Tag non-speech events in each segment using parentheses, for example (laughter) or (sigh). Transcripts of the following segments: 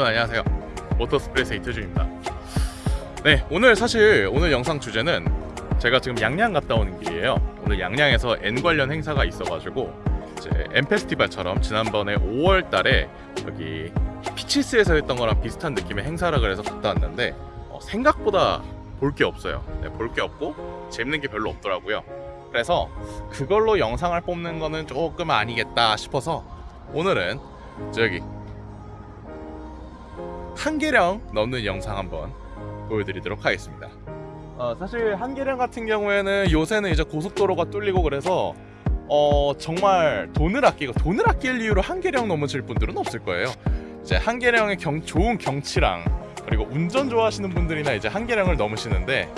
안녕하세요. 모터스프레스 이태준입니다. 네 오늘 사실 오늘 영상 주제는 제가 지금 양양 갔다 오는 길이에요. 오늘 양양에서 N 관련 행사가 있어가지고 이제 N 페스티벌처럼 지난번에 5월 달에 여기 피치스에서 했던 거랑 비슷한 느낌의 행사라 그래서 갔다 왔는데 어, 생각보다 볼 게 없어요. 네, 볼 게 없고 재밌는 게 별로 없더라고요. 그래서 그걸로 영상을 뽑는 거는 조금 아니겠다 싶어서 오늘은 저기 한계령 넘는 영상 한번 보여드리도록 하겠습니다. 어, 사실 한계령 같은 경우에는 요새는 이제 고속도로가 뚫리고 그래서 어, 정말 돈을 아끼고 돈을 아낄 이유로 한계령 넘으실 분들은 없을 거예요. 이제 한계령의 경, 좋은 경치랑 그리고 운전 좋아하시는 분들이나 이제 한계령을 넘으시는데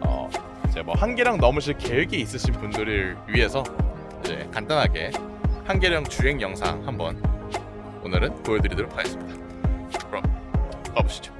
어, 이제 뭐 한계령 넘으실 계획이 있으신 분들을 위해서 이제 간단하게 한계령 주행 영상 한번 오늘은 보여드리도록 하겠습니다. 가보시죠.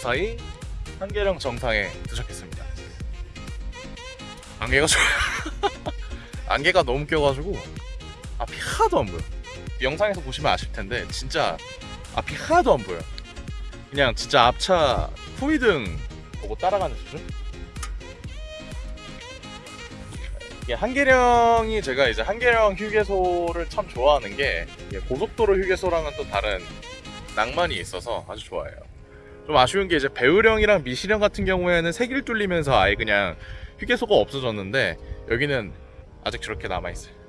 무사히 한계령 정상에 도착했습니다. 안개가 좋 (laughs) 안개가 너무 껴가지고 앞이 하나도 안 보여. 영상에서 보시면 아실 텐데 진짜 앞이 하나도 안 보여. 그냥 진짜 앞차 후미등 보고 따라가는 수준? 한계령이 제가 이제 한계령 휴게소를 참 좋아하는 게 고속도로 휴게소랑은 또 다른 낭만이 있어서 아주 좋아해요. 좀 아쉬운 게 이제 배우령이랑 미시령 같은 경우에는 색일 뚫리면서 아예 그냥 휴게소가 없어졌는데 여기는 아직 저렇게 남아 있어요.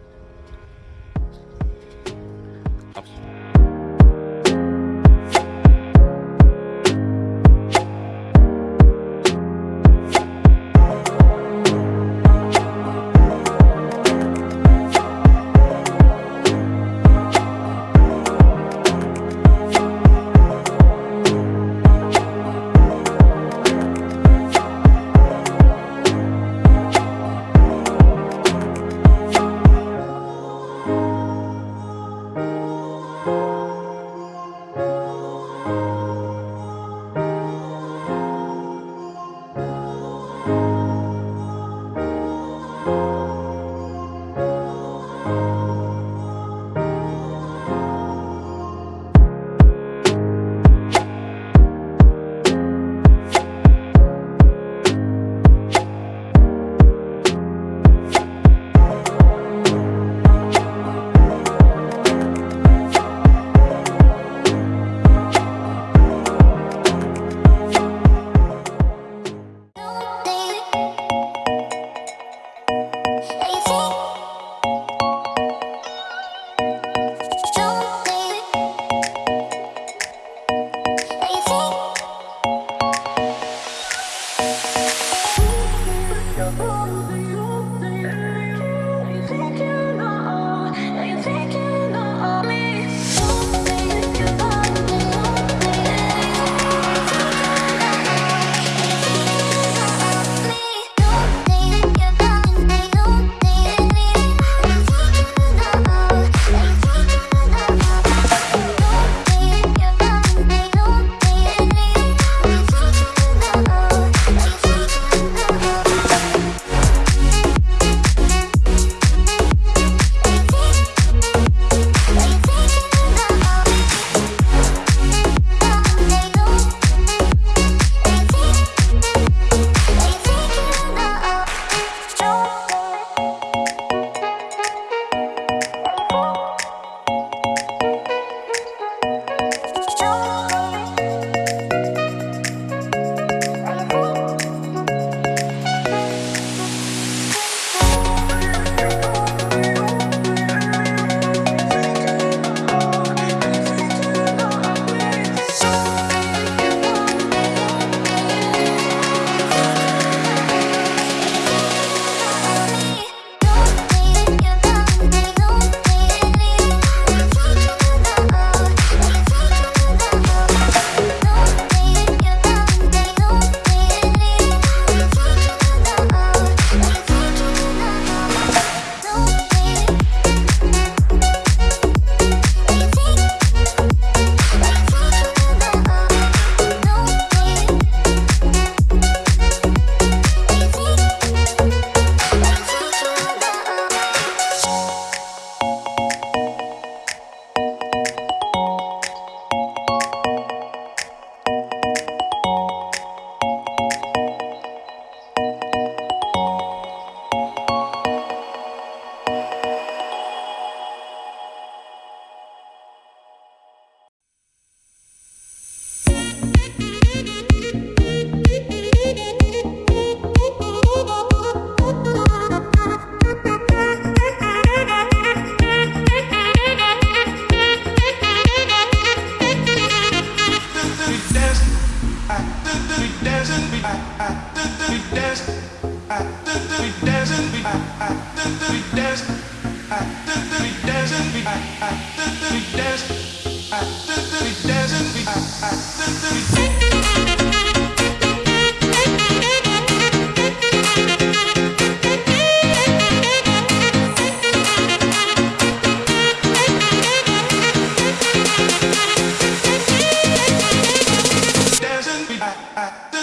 I, I,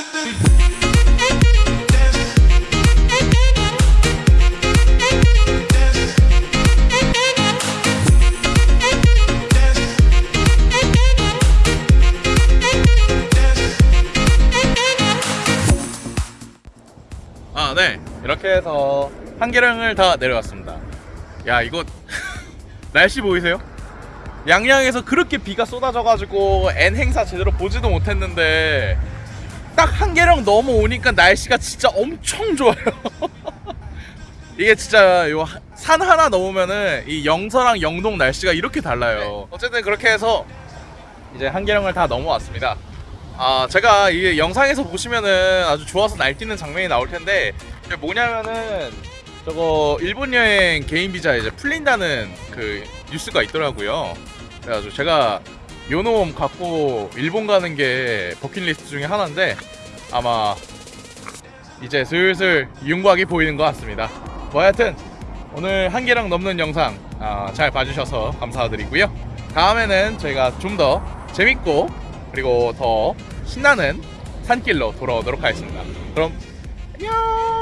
해서 한계령을 다 내려왔습니다. 야, 이거 (laughs) 날씨 보이세요? 양양에서 그렇게 비가 쏟아져가지고 N 행사 제대로 보지도 못했는데 딱 한계령 넘어오니까 날씨가 진짜 엄청 좋아요. (laughs) 이게 진짜 요 산 하나 넘으면은 이 영서랑 영동 날씨가 이렇게 달라요. 어쨌든 그렇게 해서 이제 한계령을 다 넘어왔습니다. 아 제가 이 영상에서 보시면은 아주 좋아서 날뛰는 장면이 나올 텐데 뭐냐면은 저거 일본 여행 개인 비자 이제 풀린다는 그 뉴스가 있더라고요. 그래가지고 제가 요놈 갖고 일본 가는 게 버킷리스트 중에 하나인데 아마 이제 슬슬 윤곽이 보이는 것 같습니다. 뭐 하여튼 오늘 한계랑 넘는 영상 아, 잘 봐주셔서 감사드리고요. 다음에는 저희가 좀 더 재밌고 그리고 더 신나는 산길로 돌아오도록 하겠습니다. 그럼 안녕.